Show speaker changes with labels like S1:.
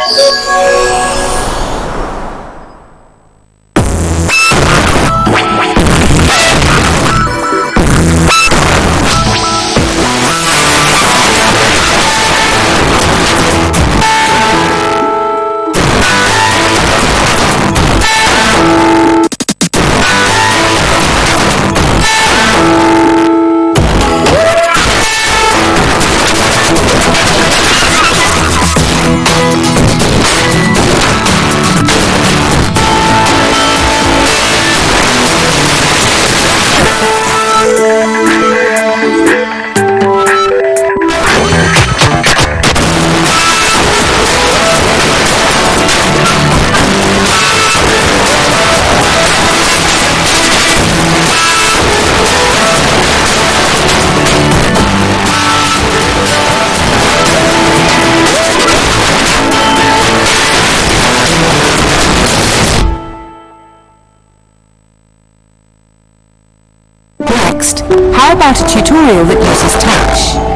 S1: Oh, my God. Next, how about a tutorial that uses touch?